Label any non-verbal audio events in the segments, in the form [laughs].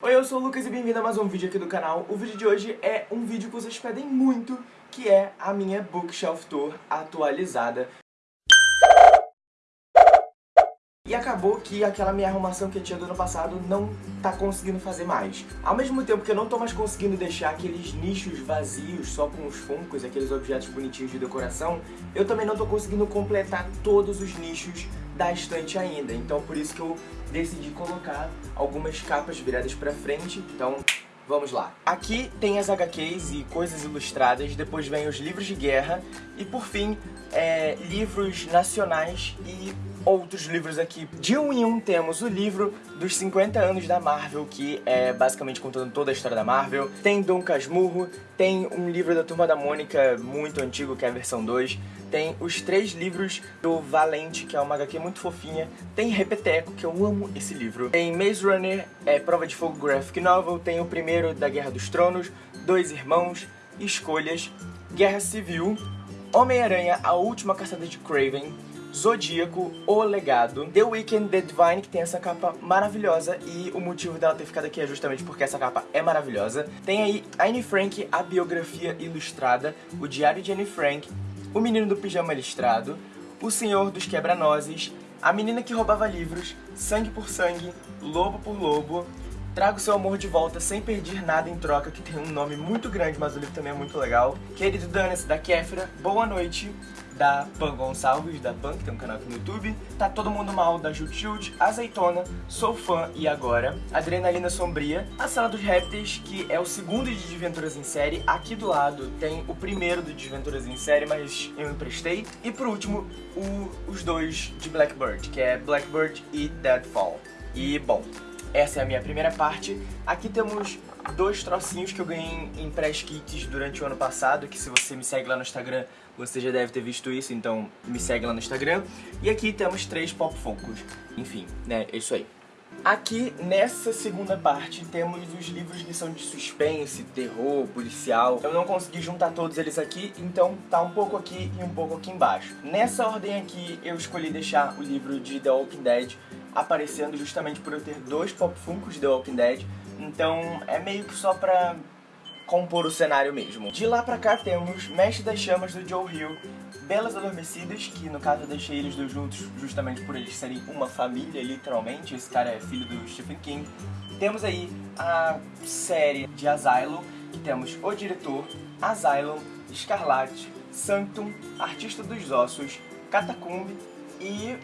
Oi, eu sou o Lucas e bem-vindo a mais um vídeo aqui do canal. O vídeo de hoje é um vídeo que vocês pedem muito, que é a minha Bookshelf Tour atualizada. E acabou que aquela minha arrumação que eu tinha do ano passado não tá conseguindo fazer mais. Ao mesmo tempo que eu não tô mais conseguindo deixar aqueles nichos vazios só com os funcos, aqueles objetos bonitinhos de decoração, eu também não tô conseguindo completar todos os nichos da estante ainda. Então por isso que eu decidi colocar algumas capas viradas pra frente. Então Vamos lá. Aqui tem as HQs e coisas ilustradas, depois vem os livros de guerra e por fim, é, livros nacionais e outros livros aqui. De um em um temos o livro dos 50 anos da Marvel, que é basicamente contando toda a história da Marvel. Tem Dom Casmurro, tem um livro da Turma da Mônica muito antigo, que é a versão 2. Tem os três livros do Valente, que é uma HQ muito fofinha. Tem Repeteco, que eu amo esse livro. Tem Maze Runner, é Prova de Fogo Graphic Novel. Tem o primeiro da Guerra dos Tronos, Dois Irmãos, Escolhas, Guerra Civil, Homem-Aranha, A Última Caçada de Craven, Zodíaco, O Legado, The Weeknd, The Divine, que tem essa capa maravilhosa e o motivo dela ter ficado aqui é justamente porque essa capa é maravilhosa. Tem aí Anne Frank, a biografia ilustrada, o Diário de Anne Frank, O Menino do Pijama Listrado, O Senhor dos Quebra-Nozes, A Menina que Roubava Livros, Sangue por Sangue, Lobo por Lobo, Trago seu amor de volta sem perder nada em troca, que tem um nome muito grande, mas o livro também é muito legal. Querido Danis, da Kéfera, Boa Noite, da Pan Gonçalves, da Pan, que tem um canal aqui no YouTube. Tá Todo Mundo Mal, da Jut Jut, Azeitona, Sou Fã e Agora, Adrenalina Sombria, A Sala dos Répteis, que é o segundo de Desventuras em Série. Aqui do lado tem o primeiro de Desventuras em Série, mas eu emprestei. E por último, o, os dois de Blackbird, que é Blackbird e Deadfall. E, bom, essa é a minha primeira parte. Aqui temos dois trocinhos que eu ganhei em press kits durante o ano passado, que se você me segue lá no Instagram, você já deve ter visto isso, então me segue lá no Instagram. E aqui temos três pop funkos. Enfim, né, é isso aí. Aqui, nessa segunda parte, temos os livros que são de suspense, terror, policial. Eu não consegui juntar todos eles aqui, então tá um pouco aqui e um pouco aqui embaixo. Nessa ordem aqui, eu escolhi deixar o livro de The Walking Dead aparecendo justamente por eu ter dois pop funkos de The Walking Dead. Então é meio que só pra compor o cenário mesmo. De lá pra cá temos Mestre das Chamas do Joe Hill, Belas Adormecidas, que no caso eu deixei eles dois juntos justamente por eles serem uma família, literalmente. Esse cara é filho do Stephen King. Temos aí a série de Asylum, que temos O Diretor, Asylum, Escarlate, Sanctum, Artista dos Ossos, Catacumbi e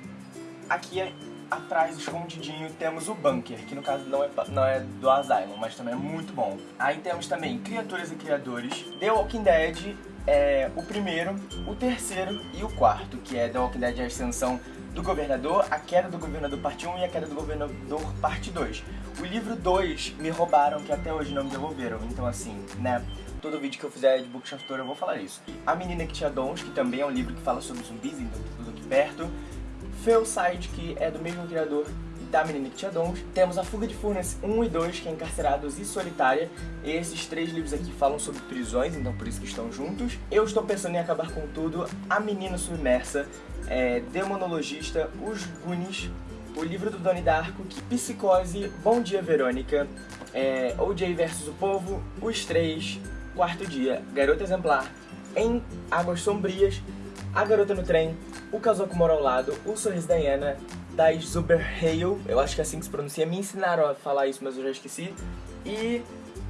aqui é atrás, escondidinho, temos o Bunker, que no caso não é, não é do Asylum, mas também é muito bom. Aí temos também Criaturas e Criadores, The Walking Dead, é, o primeiro, o terceiro e o quarto, que é The Walking Dead a Ascensão do Governador, A Queda do Governador Parte 1 e A Queda do Governador Parte 2. O livro 2 me roubaram, que até hoje não me devolveram, então assim, né... Todo vídeo que eu fizer de Bookshelf Tour eu vou falar isso. A Menina que Tinha Dons, que também é um livro que fala sobre zumbis, então tudo aqui perto. Side que é do mesmo criador da Menina que Tinha Dons. Temos A Fuga de Furnace 1 e 2, que é Encarcerados e Solitária. Esses três livros aqui falam sobre prisões, então por isso que estão juntos. Eu estou pensando em acabar com tudo. A Menina Submersa, é, Demonologista, Os Goonies, o livro do Doni Darko, Psicose, Bom Dia Verônica, é, OJ vs o Povo, Os Três, Quarto Dia, Garota Exemplar, Em Águas Sombrias, A Garota no Trem, o Casoco Mora ao Lado, O Sorriso da Iana, das Zuberhale, eu acho que é assim que se pronuncia, me ensinaram a falar isso, mas eu já esqueci, e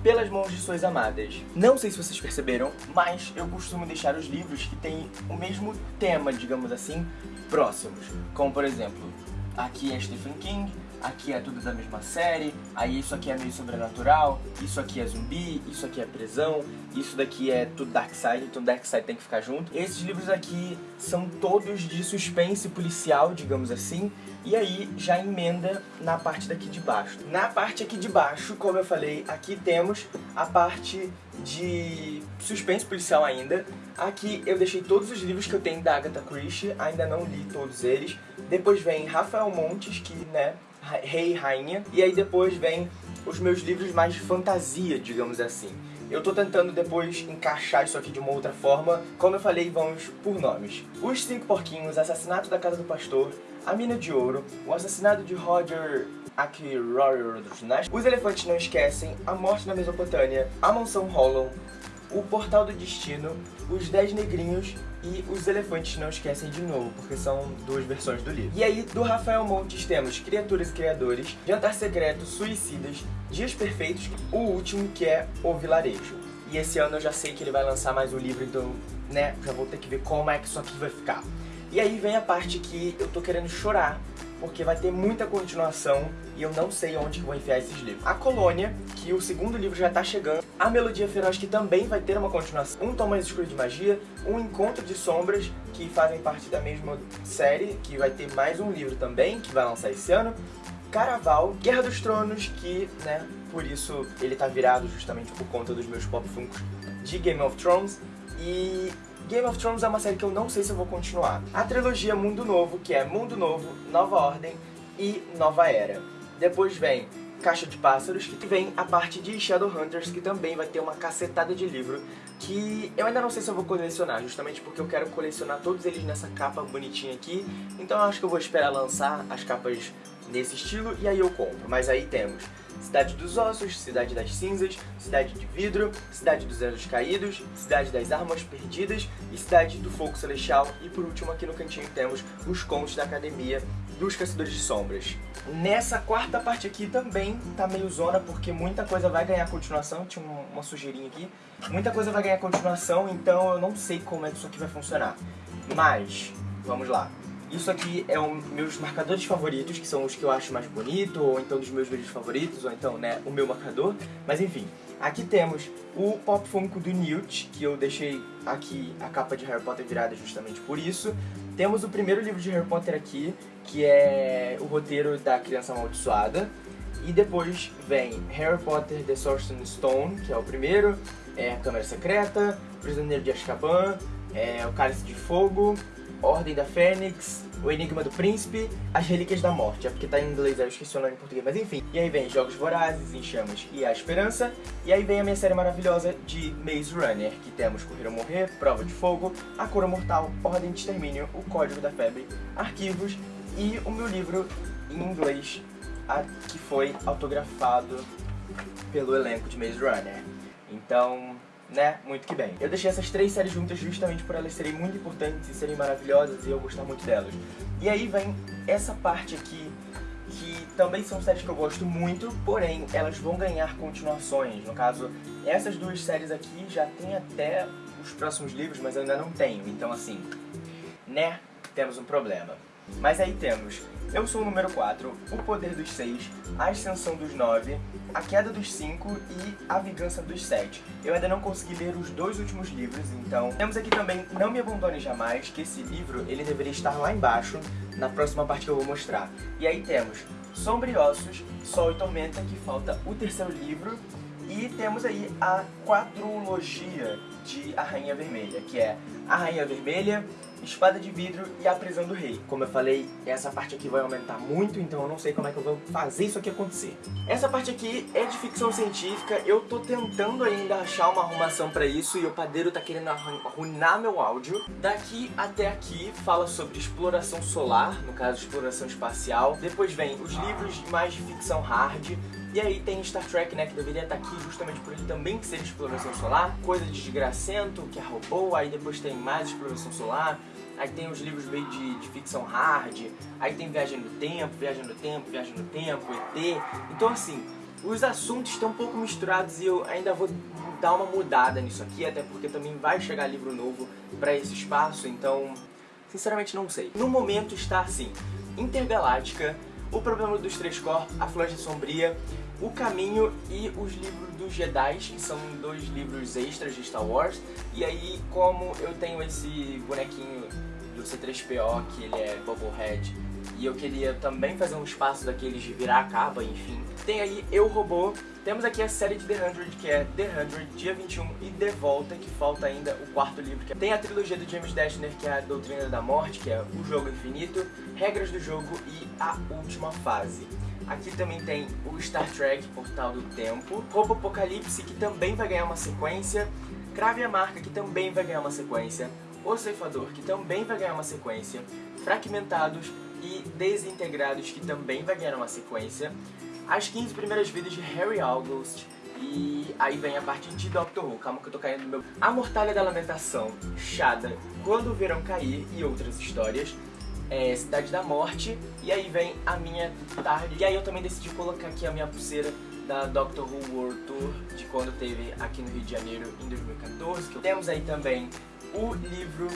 Pelas Mãos de Suas Amadas. Não sei se vocês perceberam, mas eu costumo deixar os livros que têm o mesmo tema, digamos assim, próximos. Como, por exemplo, aqui é Stephen King, aqui é tudo da mesma série, aí isso aqui é meio sobrenatural, isso aqui é zumbi, isso aqui é prisão, isso daqui é tudo Darkseid, então Darkseid tem que ficar junto. Esses livros aqui são todos de suspense policial, digamos assim, e aí já emenda na parte daqui de baixo. Na parte aqui de baixo, como eu falei, aqui temos a parte de suspense policial ainda. Aqui eu deixei todos os livros que eu tenho da Agatha Christie, ainda não li todos eles. Depois vem Rafael Montes, que, né, rei e rainha. E aí depois vem os meus livros mais de fantasia, digamos assim. Eu tô tentando depois encaixar isso aqui de uma outra forma. Como eu falei, vamos por nomes. Os Cinco Porquinhos, Assassinato da Casa do Pastor, A Mina de Ouro, O Assassinato de Roger Ackroyd, Os Elefantes Não Esquecem, A Morte na Mesopotâmia, A Mansão Hollow, O Portal do Destino, Os Dez Negrinhos e Os Elefantes Não Esquecem de Novo, porque são duas versões do livro. E aí, do Rafael Montes, temos Criaturas e Criadores, Jantar Secreto, Suicidas, Dias Perfeitos, o último que é O Vilarejo. E esse ano eu já sei que ele vai lançar mais um livro, então, né, já vou ter que ver como é que isso aqui vai ficar. E aí vem a parte que eu tô querendo chorar, porque vai ter muita continuação e eu não sei onde que vou enfiar esses livros. A Colônia, que o segundo livro já tá chegando. A Melodia Feroz, que também vai ter uma continuação. Um Tom Mais Escuro de Magia. Um Encontro de Sombras, que fazem parte da mesma série, que vai ter mais um livro também, que vai lançar esse ano. Caraval, Guerra dos Tronos, que, né, por isso ele tá virado justamente por conta dos meus pop funkos de Game of Thrones. E Game of Thrones é uma série que eu não sei se eu vou continuar. A trilogia Mundo Novo, que é Mundo Novo, Nova Ordem e Nova Era. Depois vem Caixa de Pássaros, que vem a parte de Shadowhunters, que também vai ter uma cacetada de livro, que eu ainda não sei se eu vou colecionar, justamente porque eu quero colecionar todos eles nessa capa bonitinha aqui, então eu acho que eu vou esperar lançar as capas nesse estilo e aí eu compro. Mas aí temos Cidade dos Ossos, Cidade das Cinzas, Cidade de Vidro, Cidade dos Anjos Caídos, Cidade das Armas Perdidas e Cidade do Fogo Celestial. E por último aqui no cantinho temos os contos da Academia dos Caçadores de Sombras. Nessa quarta parte aqui também tá meio zona, porque muita coisa vai ganhar continuação, tinha uma sujeirinha aqui. Muita coisa vai ganhar continuação, então eu não sei como é que isso aqui vai funcionar. Mas, vamos lá. Isso aqui é um meus marcadores favoritos, que são os que eu acho mais bonito, ou então dos meus vídeos favoritos, ou então, né, o meu marcador. Mas enfim, aqui temos o Pop Funko do Newt, que eu deixei aqui a capa de Harry Potter virada justamente por isso. Temos o primeiro livro de Harry Potter aqui, que é o roteiro da Criança Amaldiçoada. E depois vem Harry Potter The Sorcerer's Stone, que é o primeiro, é a Câmara Secreta, Prisioneiro de Azkaban, é o Cálice de Fogo, Ordem da Fênix, O Enigma do Príncipe, As Relíquias da Morte. É porque tá em inglês, eu esqueci o nome em português, mas enfim. E aí vem Jogos Vorazes, Em Chamas e A Esperança. E aí vem a minha série maravilhosa de Maze Runner, que temos Correr ou Morrer, Prova de Fogo, A Cura Mortal, Ordem de Extermínio, O Código da Febre, Arquivos e o meu livro em inglês, que foi autografado pelo elenco de Maze Runner. Então, né, muito que bem. Eu deixei essas três séries juntas justamente por elas serem muito importantes e serem maravilhosas e eu gostar muito delas. E aí vem essa parte aqui, que também são séries que eu gosto muito, porém elas vão ganhar continuações. No caso, essas duas séries aqui já tem até os próximos livros, mas eu ainda não tenho. Então assim, né, temos um problema. Mas aí temos Eu Sou o Número 4, O Poder dos 6, A Ascensão dos 9, A Queda dos 5 e A Vingança dos 7. Eu ainda não consegui ler os dois últimos livros, então... Temos aqui também Não Me Abandone Jamais, que esse livro ele deveria estar lá embaixo, na próxima parte que eu vou mostrar. E aí temos Sombriossos, Sol e Tormenta, que falta o terceiro livro, e temos aí a quadrologia de A Rainha Vermelha, que é A Rainha Vermelha, Espada de Vidro e A Prisão do Rei. Como eu falei, essa parte aqui vai aumentar muito, então eu não sei como é que eu vou fazer isso aqui acontecer. Essa parte aqui é de ficção científica, eu tô tentando ainda achar uma arrumação pra isso e o padeiro tá querendo arruinar meu áudio. Daqui até aqui fala sobre exploração solar, no caso exploração espacial. Depois vem os livros mais de ficção hard, e aí tem Star Trek, né, que deveria estar aqui justamente por ele também ser exploração solar. Coisa de desgracento, que é robô, aí depois tem mais exploração solar. Aí tem os livros meio de, de ficção hard, aí tem Viagem no Tempo, Viagem no Tempo, Viagem no Tempo, ET. Então assim, os assuntos estão um pouco misturados e eu ainda vou dar uma mudada nisso aqui, até porque também vai chegar livro novo para esse espaço, então sinceramente não sei. No momento está assim, Intergaláctica, O Problema dos Três Corpos, A Floresta Sombria, o Caminho e os livros dos Jedi, que são dois livros extras de Star Wars. E aí, como eu tenho esse bonequinho do C3PO, que ele é Bubblehead, e eu queria também fazer um espaço daqueles de virar a capa, enfim. Tem aí Eu Robô, temos aqui a série de The 100, que é The 100, Dia 21 e De Volta, que falta ainda o quarto livro. Que é... Tem a trilogia do James Dashner, que é a Doutrina da Morte, que é O Jogo Infinito, Regras do Jogo e A Última Fase. Aqui também tem o Star Trek Portal do Tempo, Roubo Apocalipse, que também vai ganhar uma sequência, Crave a Marca, que também vai ganhar uma sequência, O Ceifador, que também vai ganhar uma sequência, Fragmentados e Desintegrados, que também vai ganhar uma sequência, As 15 Primeiras Vidas de Harry August, e aí vem a parte de Doctor Who, calma que eu tô caindo no meu... A Mortalha da Lamentação, Shada, Quando o Verão Cair e outras histórias, é, Cidade da Morte, e aí vem a minha tarde. E aí eu também decidi colocar aqui a minha pulseira da Doctor Who World Tour, de quando teve aqui no Rio de Janeiro em 2014. Temos aí também o livro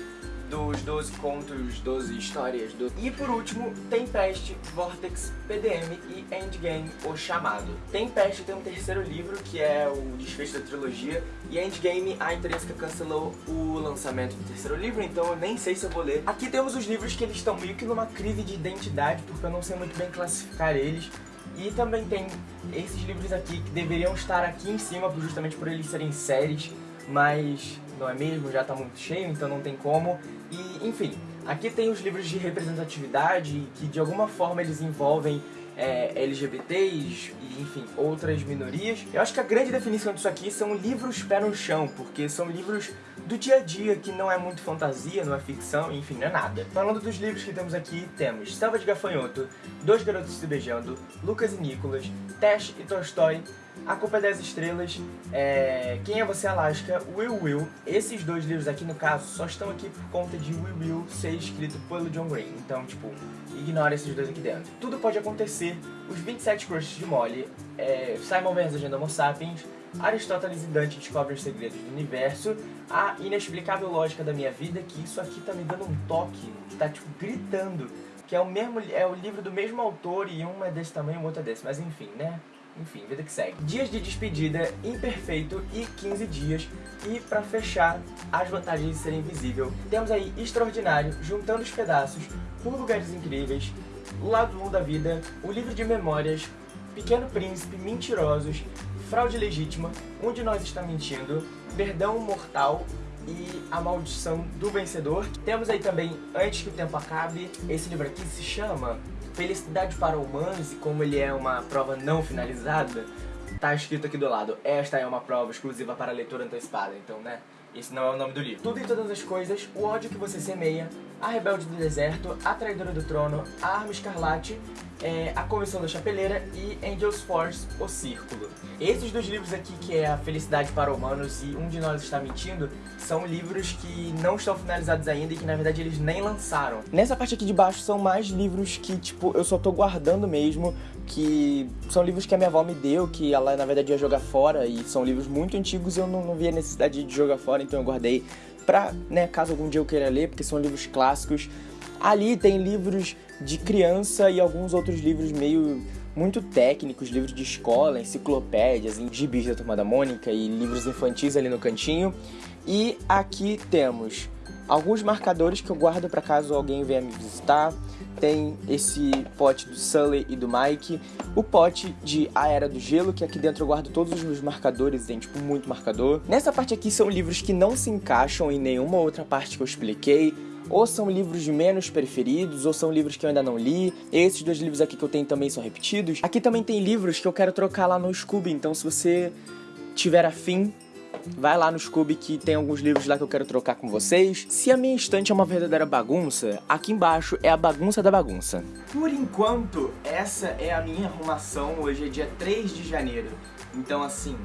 dos 12 contos, 12 histórias. Do... E por último, Tempest, Vortex, PDM e Endgame, O Chamado. Tempest tem um terceiro livro, que é o desfecho da trilogia, e Endgame, a Intrínseca cancelou o lançamento do terceiro livro, então eu nem sei se eu vou ler. Aqui temos os livros que eles estão meio que numa crise de identidade, porque eu não sei muito bem classificar eles. E também tem esses livros aqui que deveriam estar aqui em cima, justamente por eles serem séries, mas não é mesmo? Já tá muito cheio, então não tem como. E, enfim, aqui tem os livros de representatividade, que de alguma forma eles envolvem é, LGBTs e, enfim, outras minorias. Eu acho que a grande definição disso aqui são livros pé no chão, porque são livros do dia a dia, que não é muito fantasia, não é ficção, enfim, não é nada. Falando dos livros que temos aqui, temos Selva de Gafanhoto, Dois Garotos Se Beijando, Lucas e Nicolas, Tash e Tolstói, A Culpa é das Estrelas, é... Quem é Você Alaska, Will Will. Esses dois livros aqui, no caso, só estão aqui por conta de Will Will ser escrito pelo John Green. Então, tipo, ignora esses dois aqui dentro. Tudo pode acontecer, Os 27 Crushes de Molly, é... Simon Vance Agenda Homo Sapiens, Aristóteles e Dante descobrem os segredos do universo, a inexplicável lógica da minha vida, que isso aqui tá me dando um toque, que tá tipo gritando, que é o mesmo é o livro do mesmo autor e um é desse tamanho o outro é desse, mas enfim, né? Enfim, vida que segue. Dias de despedida, imperfeito e 15 dias. E pra fechar, as vantagens de ser invisível, temos aí Extraordinário, Juntando os Pedaços, Por Lugares Incríveis, Lado 1 da Vida, O Livro de Memórias, Pequeno Príncipe, Mentirosos, Fraude Legítima, Um de Nós Está Mentindo, Perdão Mortal e A Maldição do Vencedor. Temos aí também Antes que o Tempo Acabe, esse livro aqui se chama Felicidade para Humanos e como ele é uma prova não finalizada, tá escrito aqui do lado, esta é uma prova exclusiva para leitura antecipada, então né, esse não é o nome do livro. Tudo e todas as coisas, o ódio que você semeia, a rebelde do deserto, a traidora do trono, a arma escarlate, é, a comissão da chapeleira e Angel's Force, o círculo. Esses dois livros aqui, que é a felicidade para humanos e um de nós está mentindo, são livros que não estão finalizados ainda e que na verdade eles nem lançaram. Nessa parte aqui de baixo são mais livros que tipo eu só tô guardando mesmo, que são livros que a minha avó me deu, que ela na verdade ia jogar fora e são livros muito antigos e eu não, não via necessidade de jogar fora, então eu guardei pra, né, caso algum dia eu queira ler, porque são livros clássicos. Ali tem livros de criança e alguns outros livros meio muito técnicos, livros de escola, enciclopédias, gibis da Turma da Mônica e livros infantis ali no cantinho. E aqui temos alguns marcadores que eu guardo para caso alguém venha me visitar. Tem esse pote do Sully e do Mike, o pote de A Era do Gelo, que aqui dentro eu guardo todos os meus marcadores, tem tipo muito marcador. Nessa parte aqui são livros que não se encaixam em nenhuma outra parte que eu expliquei, ou são livros menos preferidos, ou são livros que eu ainda não li. Esses dois livros aqui que eu tenho também são repetidos. Aqui também tem livros que eu quero trocar lá no Scooby, então se você tiver afim, vai lá no Scooby que tem alguns livros lá que eu quero trocar com vocês. Se a minha estante é uma verdadeira bagunça, aqui embaixo é a bagunça da bagunça. Por enquanto, essa é a minha arrumação. Hoje é dia 3 de janeiro. Então assim,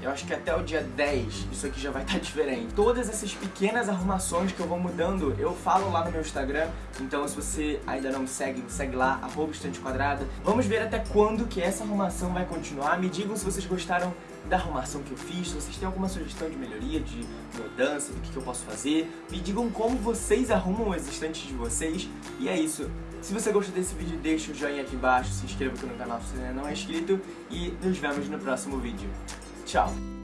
eu acho que até o dia 10 isso aqui já vai estar tá [laughs] diferente. Todas essas pequenas arrumações que eu vou mudando, eu falo lá no meu Instagram. Então se você ainda não me segue, me segue lá, arroba estante quadrada. Vamos ver até quando que essa arrumação vai continuar. Me digam se vocês gostaram da arrumação que eu fiz, se vocês têm alguma sugestão de melhoria, de mudança, do que, que eu posso fazer. Me digam como vocês arrumam as estantes de vocês. E é isso. Se você gostou desse vídeo, deixa o joinha aqui embaixo, se inscreva aqui no canal se ainda não é inscrito e nos vemos no próximo vídeo. Tchau!